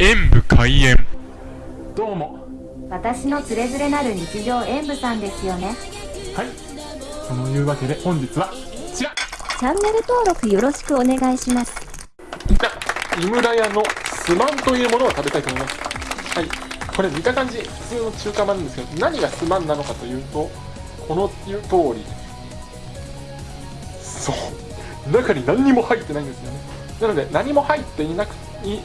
演武開演。どうも。私のつれづれなる日常演舞さんですよね。はい。そのいうわけで本日はこちら。チャンネル登録よろしくお願いします。じゃ井村屋のすまんというものを食べたいと思います。はい。これ見た感じ。普通の中華まんなんですけど何がすまんなのかというとこの通り。そう。中に何にも入ってないんですよね。なので何も入っていなくい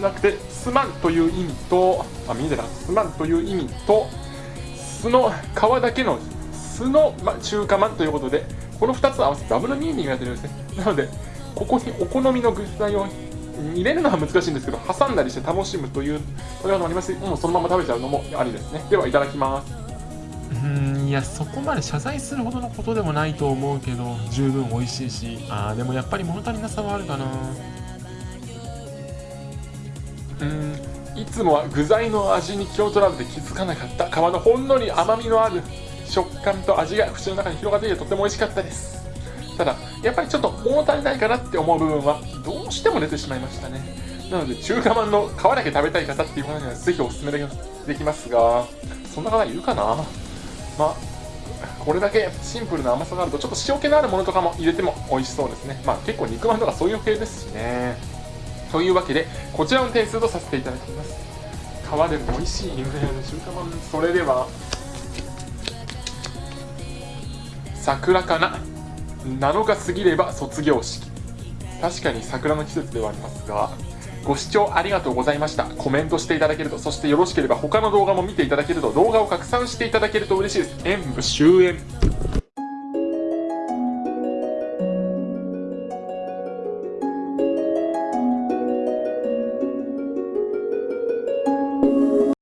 なくてすまんという意味とあ見えてなすまんという意味と酢の皮だけの酢の、ま、中華まんということでこの2つ合わせてダブルミーニングが出るんですね。なのでここにお好みの具材を入れるのは難しいんですけど挟んだりして楽しむというそれはありますもうそのまま食べちゃうのもありですね。ではいただきます。うんいやそこまで謝罪するほどのことでもないと思うけど十分美味しいしあーでもやっぱり物足りなさはあるかな。うん。いつもは具材の味に気を取られて気づかなかった。皮のほんのり甘みのある食感と味が口の中に広がっていてとても美味しかったです。ただやっぱりちょっと物足りないかなって思う部分はどうしても出てしまいましたね。なので中華まんの皮だけ食べたい方っていう方にはぜひおすすめできできますがそんな方いるかな？まあこれだけシンプルな甘さがあるとちょっと塩気のあるものとかも入れても美味しそうですね。まあ結構肉まんとかそういう系ですしね。というわけでこちらの点数とさせていただきます。皮でも美味しいインフレの中華まん。それでは桜かな？7日過ぎれば卒業式。確かに桜の季節ではありますがご視聴ありがとうございました。コメントしていただけるとそしてよろしければ他の動画も見ていただけると動画を拡散していただけると嬉しいです。演武終演。